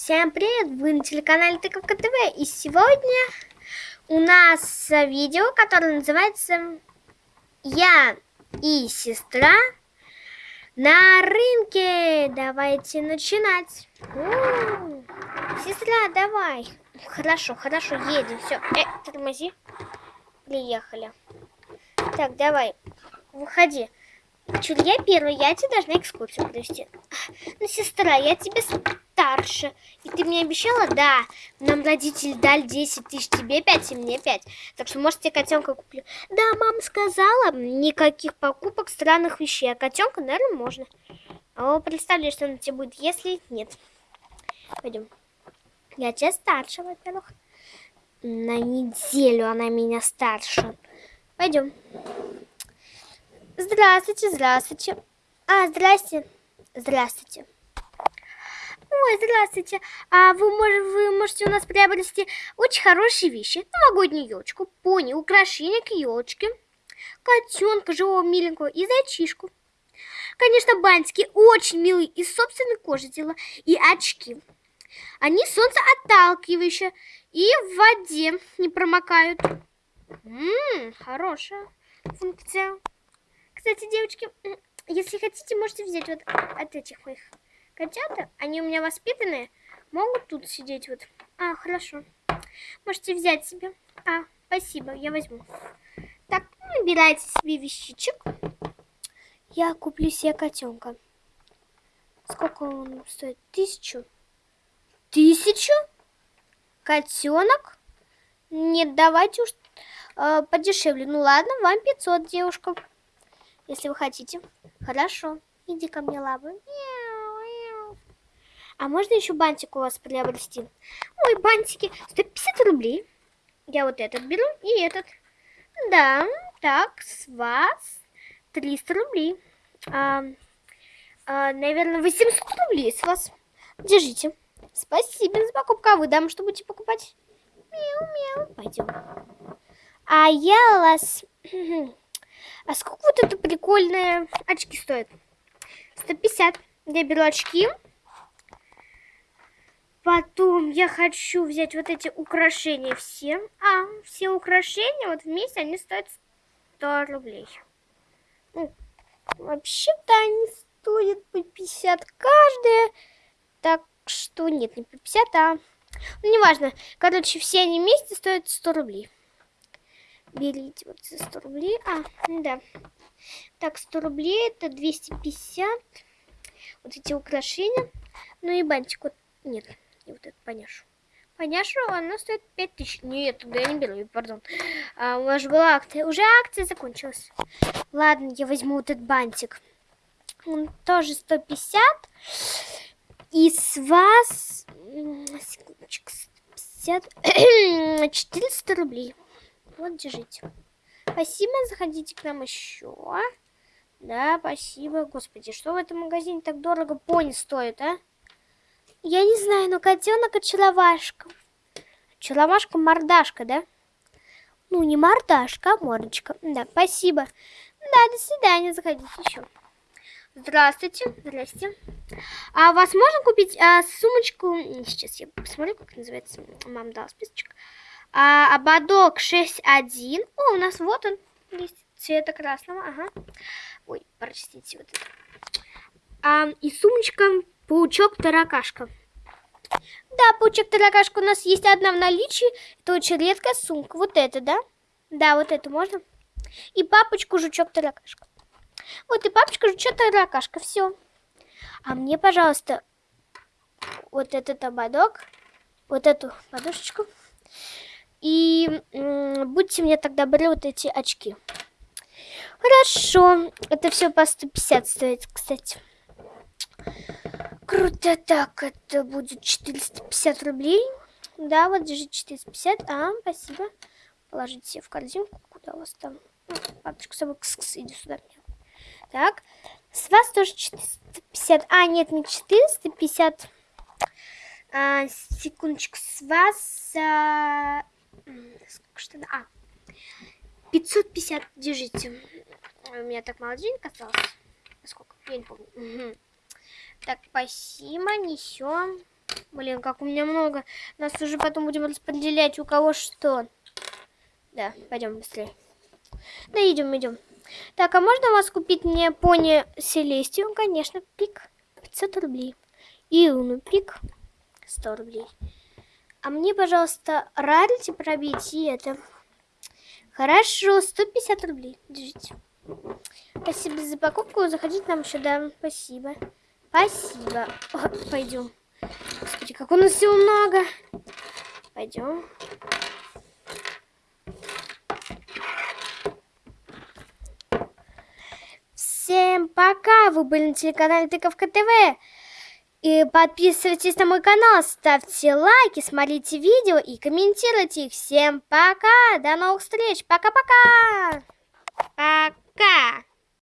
Всем привет! Вы на телеканале Тыковка ТВ и сегодня у нас видео, которое называется «Я и сестра на рынке». Давайте начинать. У -у -у. Сестра, давай. Хорошо, хорошо, едем. Все, э, тормози. Приехали. Так, давай, выходи. Чур, я первая, я тебе должна экскурсию провести. Ну, сестра, я тебе старше. И ты мне обещала? Да. Нам родители дали 10 тысяч, тебе 5 и мне 5. Так что, может, тебе котенка куплю. Да, мама сказала, никаких покупок странных вещей. А котенка, наверное, можно. А представляешь, что она тебе будет, если нет. Пойдем. Я тебя старше, во-первых. На неделю она меня старше. Пойдем. Здравствуйте, здравствуйте. А, здрасте. Здравствуйте. Ой, здравствуйте. А вы, вы можете у нас приобрести очень хорошие вещи. Новогоднюю елочку, пони, украшения к елочке, котенка живого миленького и зайчишку. Конечно, бантики очень милые, из собственной кожи дела. И очки. Они солнцеотталкивающие и в воде не промокают. Ммм, хорошая функция. Кстати, девочки, если хотите, можете взять вот от этих моих котят. Они у меня воспитанные. Могут тут сидеть вот. А, хорошо. Можете взять себе. А, спасибо, я возьму. Так, набирайте себе вещичек. Я куплю себе котенка. Сколько он стоит? Тысячу? Тысячу? Котенок? Нет, давайте уж э, подешевле. Ну ладно, вам 500, девушка если вы хотите. Хорошо, иди ко мне, лапы. А можно еще бантик у вас приобрести? Ой, бантики, 150 рублей. Я вот этот беру и этот. Да, так, с вас 300 рублей. А, а, наверное, 800 рублей с вас. Держите. Спасибо за покупку. А вы, дам, что будете покупать? Мяу-мяу. Пойдем. А я вас... А сколько вот это прикольные очки стоят? 150. Я беру очки. Потом я хочу взять вот эти украшения все. А, все украшения вот вместе, они стоят 100 рублей. Ну, Вообще-то они стоят по 50 каждая. Так что нет, не по 50, а... Ну, неважно. Короче, все они вместе стоят 100 рублей берите вот за 100 рублей. А, да. Так, 100 рублей это 250. Вот эти украшения. Ну и бантик вот. Нет, и вот этот поняшу. Поняшу, она стоит 5000. Нет, туда я не беру, пардон. А, у вас же была акция. Уже акция закончилась. Ладно, я возьму вот этот бантик. Он тоже 150. И с вас... Секундочку, 150... 400 рублей. Вот, держите. Спасибо, заходите к нам еще. Да, спасибо. Господи, что в этом магазине так дорого пони стоит, а? Я не знаю, но котенок очаровашка. Очаровашка мордашка, да? Ну, не мордашка, а мордочка. Да, спасибо. Да, до свидания, заходите еще. Здравствуйте, здрасте. А у вас можно купить а, сумочку? Сейчас я посмотрю, как называется. Мам дала списочек. А, ободок 6.1. О, у нас вот он есть цвета красного. Ага. Ой, простите, вот это. А, и сумочка паучок-таракашка. Да, паучок-таракашка у нас есть одна в наличии. Это очень редкая сумка. Вот это, да? Да, вот это можно. И папочку жучок-таракашка. Вот и папочка жучок-таракашка. Все. А мне, пожалуйста, вот этот ободок, вот эту подушечку. И будьте мне тогда добры вот эти очки. Хорошо. Это все по 150 стоит, кстати. Круто. Так, это будет 450 рублей. Да, вот держи 450. А, спасибо. Положите себе в корзинку. Куда у вас там? Ну, с собой. Кс -кс, иди сюда. Так. С вас тоже 450. А, нет, не 450. А, секундочку. С вас... А что А, 550, держите. У меня так мало денег осталось. Сколько? Я не помню. Так, спасибо, несем. Блин, как у меня много. Нас уже потом будем распределять, у кого что. Да, пойдем быстрее. Да, идем, идем. Так, а можно у вас купить мне пони Селестию? Конечно, пик. 500 рублей. И Луну пик. 100 рублей. А мне, пожалуйста, рарити пробить и это. Хорошо, 150 рублей. Держите. Спасибо за покупку. Заходите нам сюда. Спасибо. Спасибо. О, пойдем. Господи, как у нас всего много. Пойдем. Всем пока! Вы были на телеканале Тыковка ТВ. И подписывайтесь на мой канал, ставьте лайки, смотрите видео и комментируйте их. Всем пока! До новых встреч! Пока-пока! Пока!